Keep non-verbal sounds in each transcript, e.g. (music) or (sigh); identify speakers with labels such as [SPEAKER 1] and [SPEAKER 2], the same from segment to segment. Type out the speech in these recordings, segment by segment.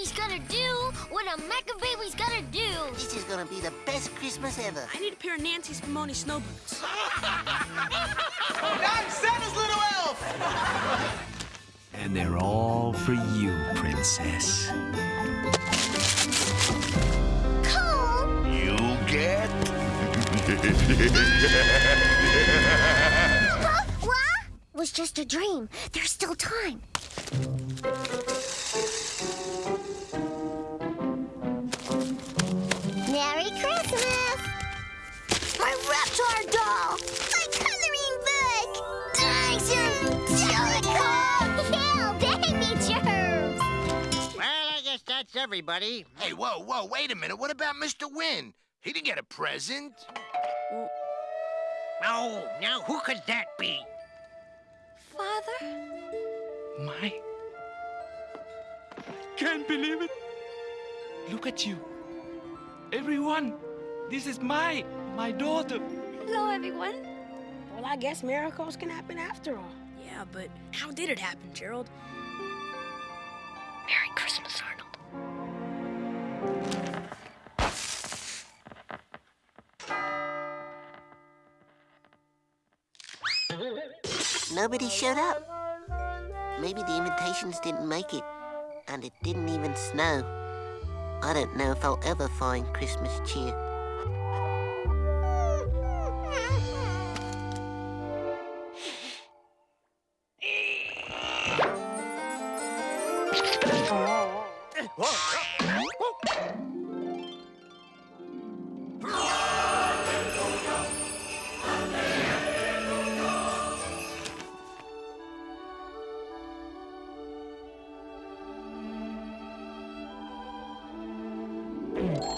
[SPEAKER 1] baby's gonna do what a mecha baby's gonna do.
[SPEAKER 2] This is gonna be the best Christmas ever.
[SPEAKER 3] I need a pair of Nancy's Spumoni snow boots. (laughs)
[SPEAKER 4] I'm Santa's little elf!
[SPEAKER 5] And they're all for you, Princess.
[SPEAKER 1] Cool.
[SPEAKER 6] You get.
[SPEAKER 1] What? Was just a dream. There's still time. My Reptar doll! My coloring book! Thanks, you jellycock! baby germs!
[SPEAKER 7] Well, I guess that's everybody.
[SPEAKER 6] Hey, whoa, whoa, wait a minute. What about Mr. Hyunh? He didn't get a present.
[SPEAKER 7] Oh, now who could that be?
[SPEAKER 3] Father?
[SPEAKER 5] My. Can't believe it. Look at you. Everyone, this is my, my daughter.
[SPEAKER 3] Hello, everyone. Well, I guess miracles can happen after all. Yeah, but how did it happen, Gerald? Merry Christmas, Arnold.
[SPEAKER 2] Nobody showed up. Maybe the invitations didn't make it, and it didn't even snow. I don't know if I'll ever find Christmas cheer.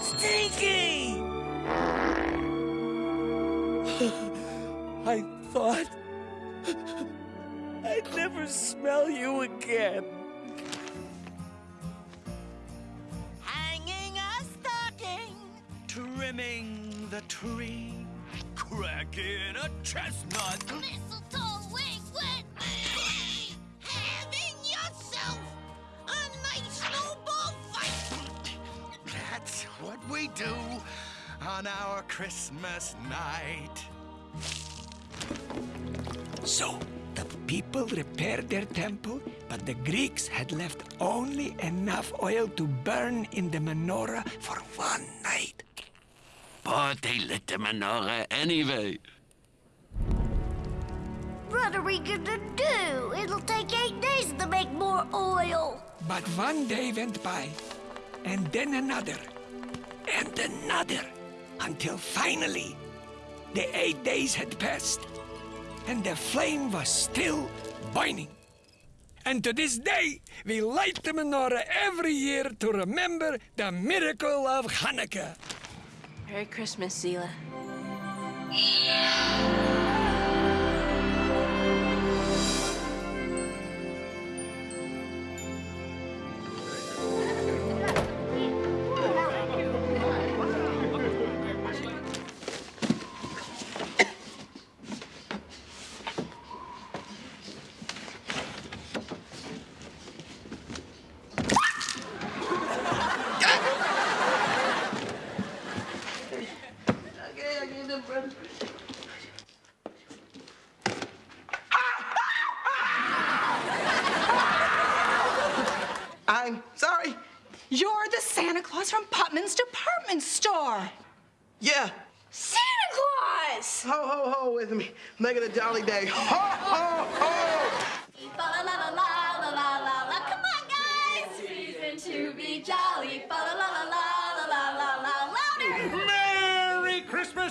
[SPEAKER 5] Stinky! I thought I'd never smell you again. Trimming the tree, cracking a chestnut.
[SPEAKER 1] Mistletoe wing wet
[SPEAKER 4] Having yourself a nice snowball fight.
[SPEAKER 6] That's what we do on our Christmas night.
[SPEAKER 5] So, the people repaired their temple, but the Greeks had left only enough oil to burn in the menorah for one night.
[SPEAKER 8] But they lit the menorah anyway.
[SPEAKER 1] What are we gonna do? It'll take eight days to make more oil.
[SPEAKER 5] But one day went by, and then another, and another, until finally the eight days had passed, and the flame was still burning. And to this day, we light the menorah every year to remember the miracle of Hanukkah.
[SPEAKER 3] Merry Christmas, Zila. Ah, ah, ah!
[SPEAKER 4] I'm sorry.
[SPEAKER 9] You're the Santa Claus from Putman's department store.
[SPEAKER 4] Yeah.
[SPEAKER 9] Santa Claus!
[SPEAKER 4] Ho, ho, ho with me. Making a jolly day. Ho, ho, ho!
[SPEAKER 10] Fa la la la la la la la la. Come on, guys! Reason to be jolly. Fa la la la la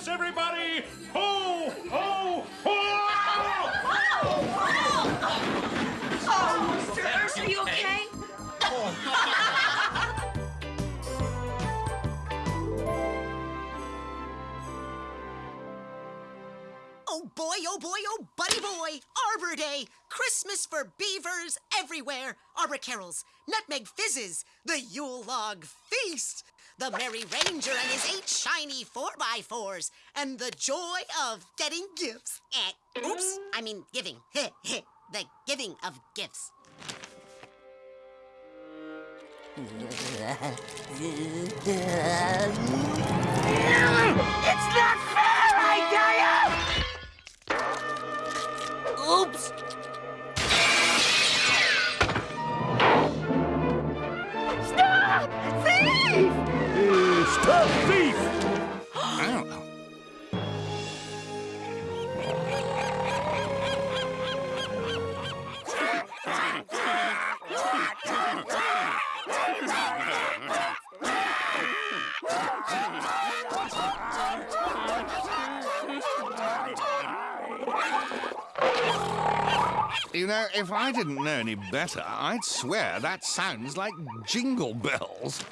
[SPEAKER 11] Everybody! Ho, ho, ho!
[SPEAKER 9] Oh, Mr. Ernst, are you okay? (laughs)
[SPEAKER 12] Oh boy, oh boy, oh buddy boy! Arbor Day! Christmas for beavers everywhere! Arbor carols, nutmeg fizzes, the Yule log feast, the Merry Ranger and his eight shiny four-by-fours, and the joy of getting gifts. Eh, oops, I mean giving. (laughs) the giving of gifts. (laughs)
[SPEAKER 13] Stop! Thief!
[SPEAKER 11] Stop thief! (gasps) Ow. You know, if I didn't know any better, I'd swear that sounds like jingle bells.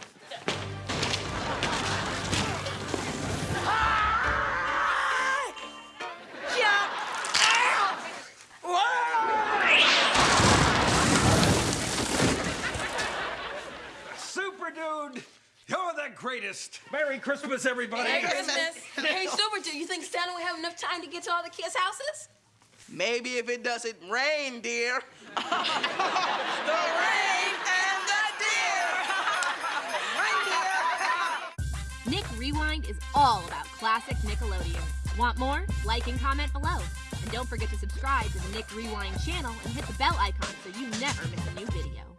[SPEAKER 14] Super dude! You're the greatest! Merry Christmas, everybody!
[SPEAKER 10] Merry Christmas. hey, Super Dude, you think Santa will have enough time to get to all the kids' houses?
[SPEAKER 4] Maybe if it doesn't rain, dear. (laughs)
[SPEAKER 10] The rain and the deer! (laughs)
[SPEAKER 15] Nick Rewind is all about classic Nickelodeon. Want more? Like and comment below. And don't forget to subscribe to the Nick Rewind channel and hit the bell icon so you never miss a new video.